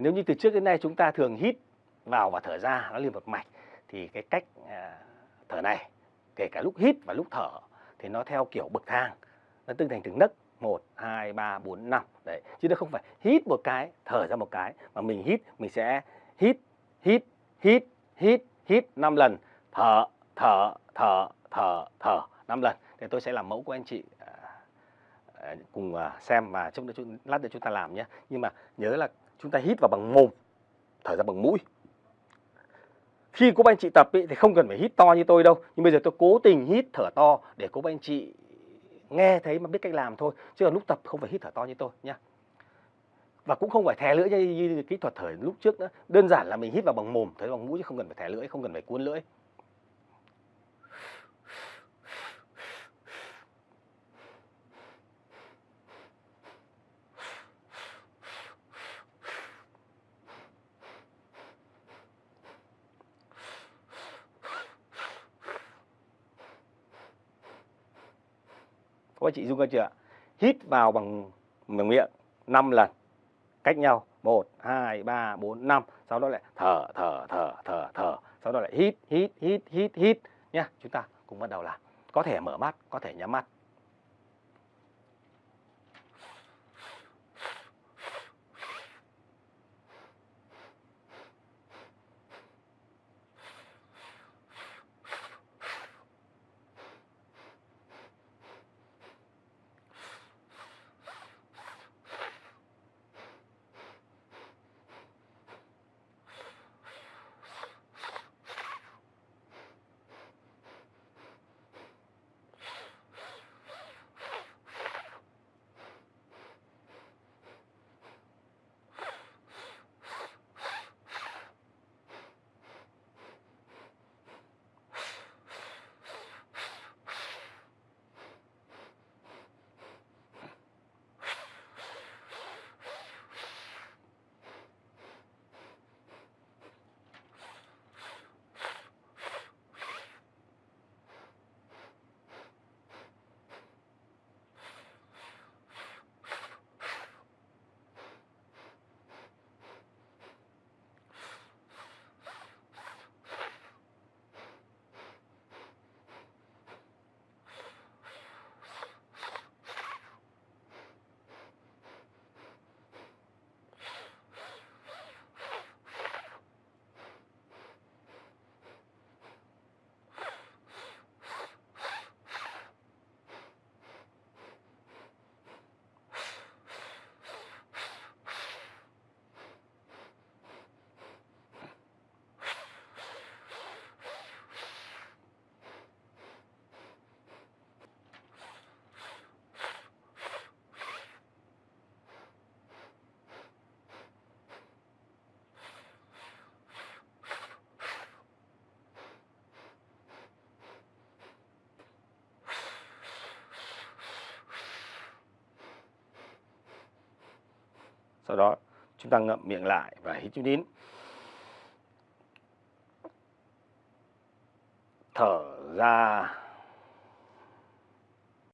nếu như từ trước đến nay chúng ta thường hít vào và thở ra nó liền một mạch thì cái cách à, thở này kể cả lúc hít và lúc thở thì nó theo kiểu bậc thang nó tương thành từng nấc một hai ba bốn năm đấy. Chứ nó không phải hít một cái thở ra một cái mà mình hít mình sẽ hít hít hít hít hít năm lần thở thở thở thở thở năm lần. Thì tôi sẽ làm mẫu của anh chị à, à cùng à, xem và trong đó lát nữa chúng ta làm nhé. Nhưng mà nhớ là chúng ta hít vào bằng mồm thở ra bằng mũi. Khi cô anh chị tập ý, thì không cần phải hít to như tôi đâu. Nhưng bây giờ tôi cố tình hít thở to để cô anh chị nghe thấy mà biết cách làm thôi. Chứ còn lúc tập không phải hít thở to như tôi nhá và cũng không phải thè lưỡi như, như kỹ thuật thở lúc trước nữa. Đơn giản là mình hít vào bằng mồm thở bằng mũi chứ không cần phải thè lưỡi không cần phải cuốn lưỡi. Các anh chị dung ra chưa ạ? Hít vào bằng bằng miệng 5 lần. Cách nhau 1 2 3 4 5 sau đó lại thở thở thở thở thở. Sau đó lại hít hít hít hít hít. Nhá, chúng ta cùng bắt đầu làm. Có thể mở mắt, có thể nhắm mắt. Sau đó chúng ta ngậm miệng lại và hít chút nín. Thở ra.